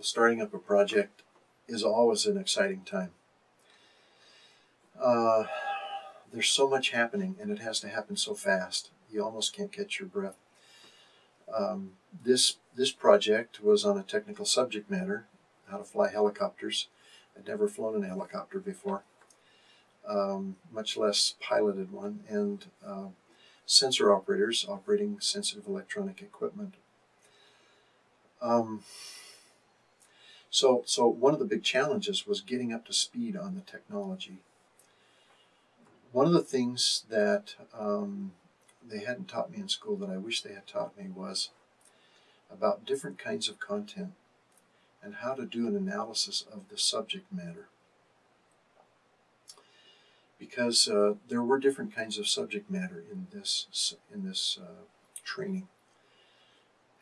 starting up a project is always an exciting time. Uh, there's so much happening, and it has to happen so fast. You almost can't catch your breath. Um, this this project was on a technical subject matter, how to fly helicopters. I'd never flown in a helicopter before, um, much less piloted one, and uh, sensor operators operating sensitive electronic equipment. Um, so, so one of the big challenges was getting up to speed on the technology. One of the things that um, they hadn't taught me in school that I wish they had taught me was about different kinds of content and how to do an analysis of the subject matter. Because uh, there were different kinds of subject matter in this in this uh, training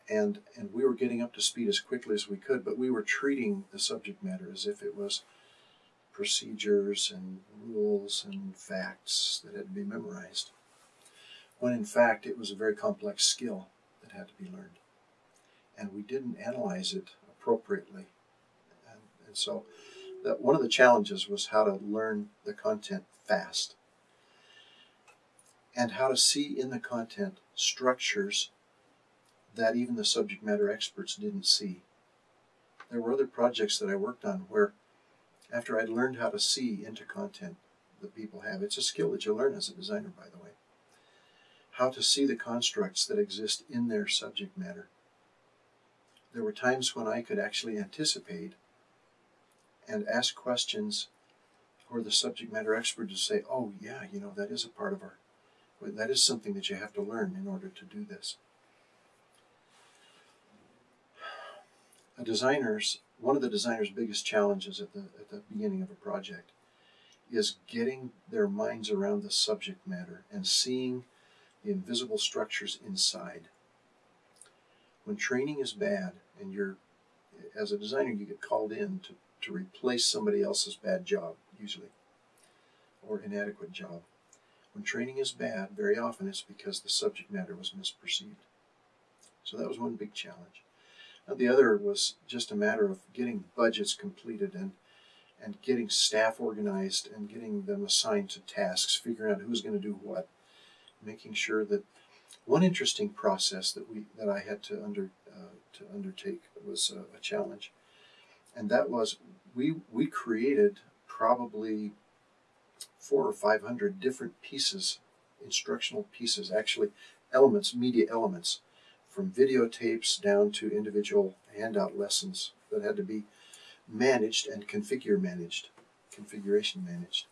and and we were getting up to speed as quickly as we could, but we were treating the subject matter as if it was procedures and rules and facts that had to be memorized, when in fact it was a very complex skill that had to be learned, and we didn't analyze it appropriately, and, and so that one of the challenges was how to learn the content fast and how to see in the content structures that even the subject matter experts didn't see. There were other projects that I worked on where, after I'd learned how to see into content that people have, it's a skill that you learn as a designer, by the way, how to see the constructs that exist in their subject matter. There were times when I could actually anticipate and ask questions for the subject matter expert to say, oh, yeah, you know, that is a part of our, that is something that you have to learn in order to do this. A designer's one of the designer's biggest challenges at the at the beginning of a project is getting their minds around the subject matter and seeing the invisible structures inside. When training is bad and you're as a designer you get called in to, to replace somebody else's bad job usually or inadequate job. When training is bad, very often it's because the subject matter was misperceived. So that was one big challenge. The other was just a matter of getting budgets completed and and getting staff organized and getting them assigned to tasks, figuring out who's going to do what, making sure that one interesting process that we that I had to under uh, to undertake was a, a challenge, and that was we we created probably four or five hundred different pieces, instructional pieces, actually elements, media elements from videotapes down to individual handout lessons that had to be managed and configure managed, configuration managed.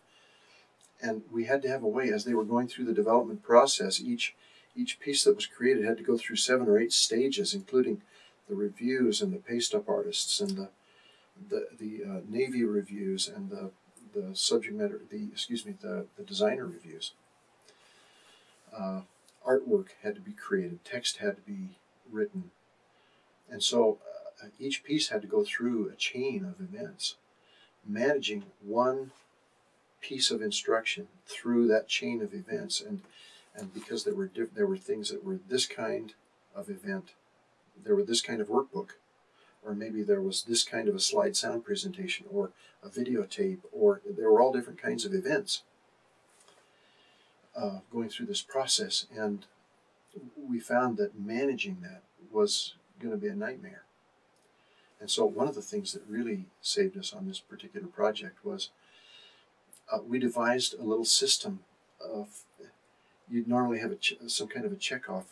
And we had to have a way, as they were going through the development process, each each piece that was created had to go through seven or eight stages, including the reviews and the paste up artists and the the, the uh, Navy reviews and the the subject matter, the excuse me, the, the designer reviews. Uh, artwork had to be created, text had to be written. And so uh, each piece had to go through a chain of events, managing one piece of instruction through that chain of events. And, and because there were, diff- there were things that were this kind of event, there were this kind of workbook, or maybe there was this kind of a slide sound presentation, or a videotape, or there were all different kinds of events uh, going through this process, and we found that managing that was going to be a nightmare. And so, one of the things that really saved us on this particular project was uh, we devised a little system of you'd normally have some kind of a checkoff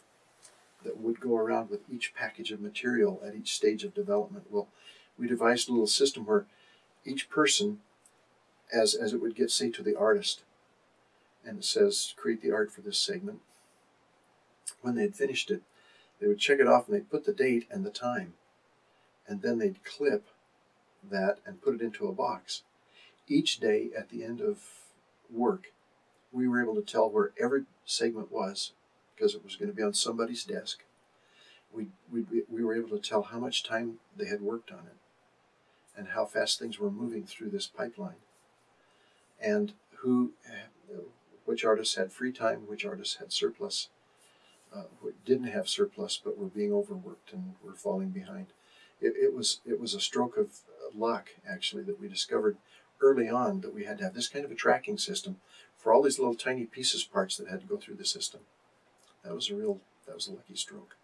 that would go around with each package of material at each stage of development. Well, we devised a little system where each person, as as it would get say to the artist, and it says create the art for this segment. When they had finished it, they would check it off and they'd put the date and the time. And then they'd clip that and put it into a box. Each day at the end of work, we were able to tell where every segment was because it was going to be on somebody's desk. We, we, we were able to tell how much time they had worked on it and how fast things were moving through this pipeline and who which artists had free time, which artists had surplus, uh, didn't have surplus but were being overworked and were falling behind. it, it was it was a stroke of luck actually that we discovered early on that we had to have this kind of a tracking system for all these little tiny pieces parts that had to go through the system. That was a real that was a lucky stroke.